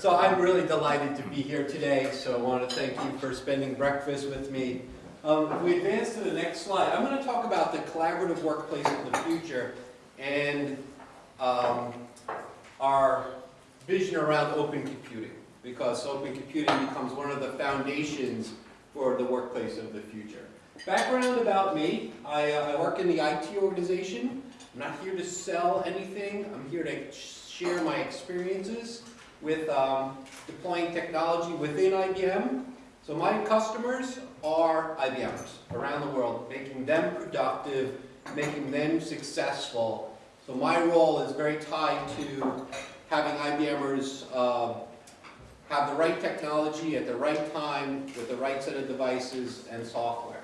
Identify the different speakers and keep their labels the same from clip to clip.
Speaker 1: So I'm really delighted to be here today, so I want to thank you for spending breakfast with me. Um, we advance to the next slide, I'm going to talk about the collaborative workplace of the future and um, our vision around open computing, because open computing becomes one of the foundations for the workplace of the future. Background about me, I, uh, I work in the IT organization. I'm not here to sell anything, I'm here to share my experiences with um, deploying technology within IBM. So my customers are IBMers around the world, making them productive, making them successful. So my role is very tied to having IBMers uh, have the right technology at the right time with the right set of devices and software.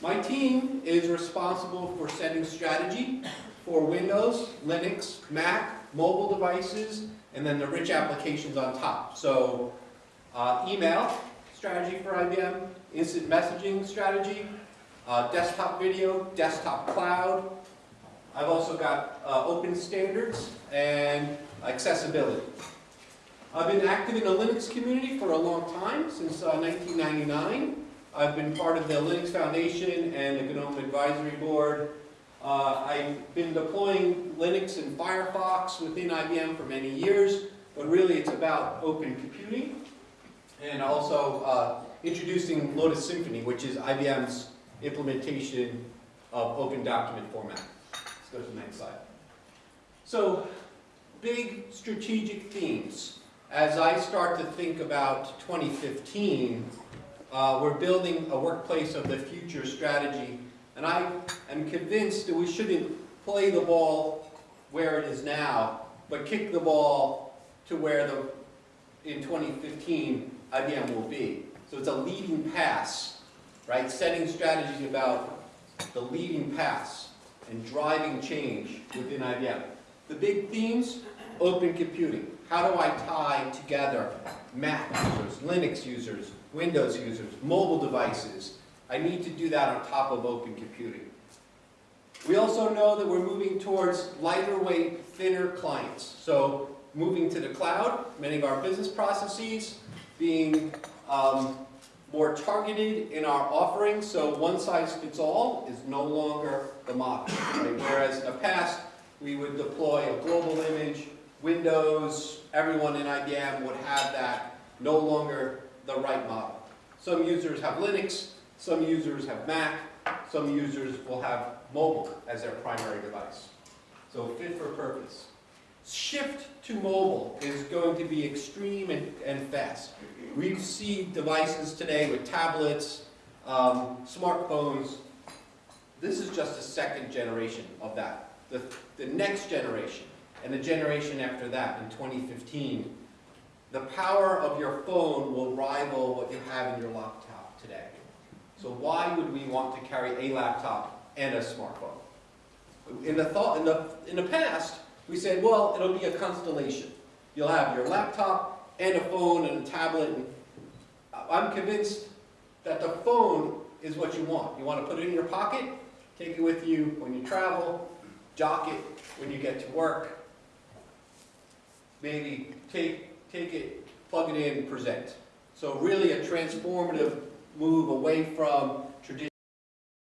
Speaker 1: My team is responsible for setting strategy for Windows, Linux, Mac, mobile devices, and then the rich applications on top. So uh, email strategy for IBM, instant messaging strategy, uh, desktop video, desktop cloud. I've also got uh, open standards and accessibility. I've been active in the Linux community for a long time, since 1999. Uh, I've been part of the Linux Foundation and the GNOME Advisory Board. Uh, I've been deploying Linux and Firefox within IBM for many years, but really it's about open computing and also uh, introducing Lotus Symphony, which is IBM's implementation of open document format. Let's go to the next slide. So, big strategic themes. As I start to think about 2015, uh, we're building a workplace of the future strategy, and I am convinced that we shouldn't play the ball where it is now, but kick the ball to where the, in 2015, IBM will be. So it's a leading pass, right? Setting strategy about the leading pass and driving change within IBM. The big themes, open computing. How do I tie together Mac users, Linux users, Windows users, mobile devices? I need to do that on top of open computing. We also know that we're moving towards lighter weight, thinner clients. So moving to the cloud, many of our business processes being um, more targeted in our offerings. So one size fits all is no longer the model. Right? Whereas in the past, we would deploy a global image, Windows, everyone in IBM would have that, no longer the right model. Some users have Linux, some users have Mac, some users will have mobile as their primary device. So fit for purpose. Shift to mobile is going to be extreme and, and fast. We see devices today with tablets, um, smartphones. This is just a second generation of that. The, the next generation and the generation after that in 2015, the power of your phone will rival what you have in your laptop today. So why would we want to carry a laptop and a smartphone? In the, thought, in the, in the past, we said, well, it'll be a constellation. You'll have your laptop and a phone and a tablet. And I'm convinced that the phone is what you want. You want to put it in your pocket, take it with you when you travel, dock it when you get to work, maybe take, take it, plug it in, present. So really a transformative move away from traditional